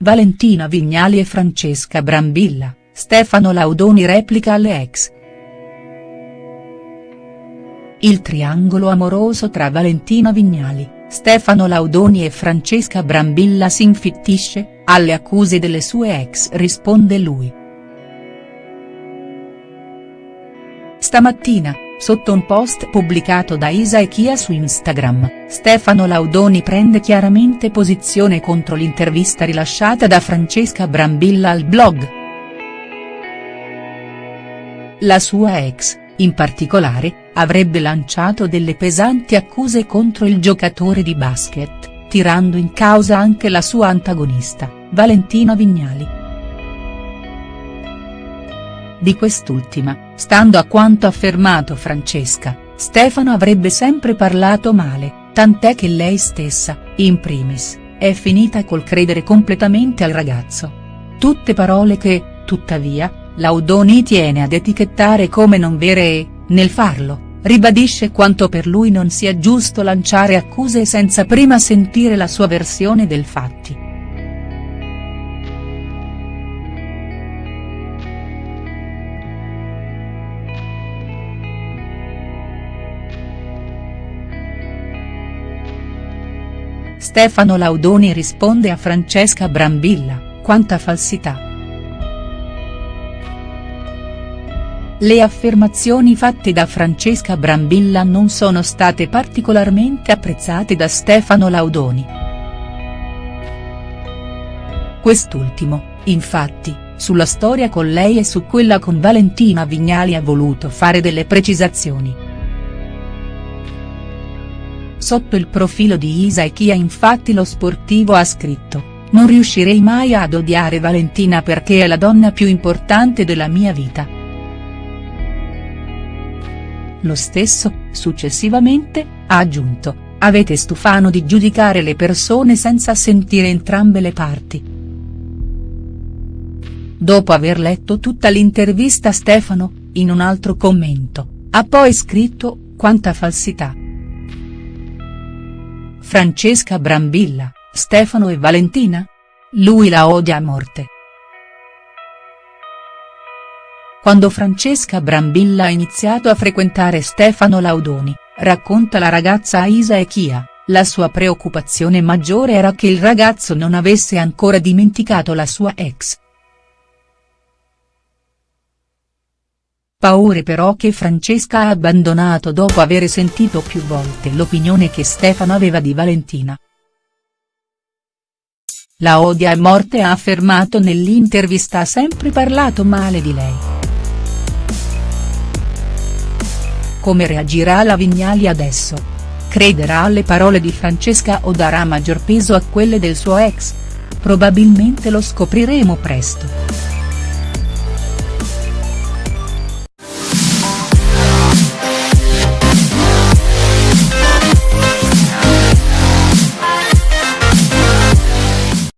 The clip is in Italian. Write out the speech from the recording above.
Valentina Vignali e Francesca Brambilla, Stefano Laudoni replica alle ex. Il triangolo amoroso tra Valentina Vignali, Stefano Laudoni e Francesca Brambilla si infittisce, alle accuse delle sue ex risponde lui. Stamattina, sotto un post pubblicato da Isa e Chia su Instagram, Stefano Laudoni prende chiaramente posizione contro l'intervista rilasciata da Francesca Brambilla al blog. La sua ex, in particolare, avrebbe lanciato delle pesanti accuse contro il giocatore di basket, tirando in causa anche la sua antagonista, Valentina Vignali. Di quest'ultima, stando a quanto affermato Francesca, Stefano avrebbe sempre parlato male, tant'è che lei stessa, in primis, è finita col credere completamente al ragazzo. Tutte parole che, tuttavia, Laudoni tiene ad etichettare come non vere e, nel farlo, ribadisce quanto per lui non sia giusto lanciare accuse senza prima sentire la sua versione del fatti. Stefano Laudoni risponde a Francesca Brambilla, quanta falsità. Le affermazioni fatte da Francesca Brambilla non sono state particolarmente apprezzate da Stefano Laudoni. Quest'ultimo, infatti, sulla storia con lei e su quella con Valentina Vignali ha voluto fare delle precisazioni. Sotto il profilo di Isa e Chia infatti lo sportivo ha scritto, non riuscirei mai ad odiare Valentina perché è la donna più importante della mia vita. Lo stesso, successivamente, ha aggiunto, avete stufano di giudicare le persone senza sentire entrambe le parti. Dopo aver letto tutta l'intervista Stefano, in un altro commento, ha poi scritto, quanta falsità. Francesca Brambilla, Stefano e Valentina? Lui la odia a morte. Quando Francesca Brambilla ha iniziato a frequentare Stefano Laudoni, racconta la ragazza Isa e Chia, la sua preoccupazione maggiore era che il ragazzo non avesse ancora dimenticato la sua ex. Paure però che Francesca ha abbandonato dopo aver sentito più volte l'opinione che Stefano aveva di Valentina. La odia a morte ha affermato nell'intervista ha sempre parlato male di lei. Come reagirà la Vignali adesso? Crederà alle parole di Francesca o darà maggior peso a quelle del suo ex? Probabilmente lo scopriremo presto.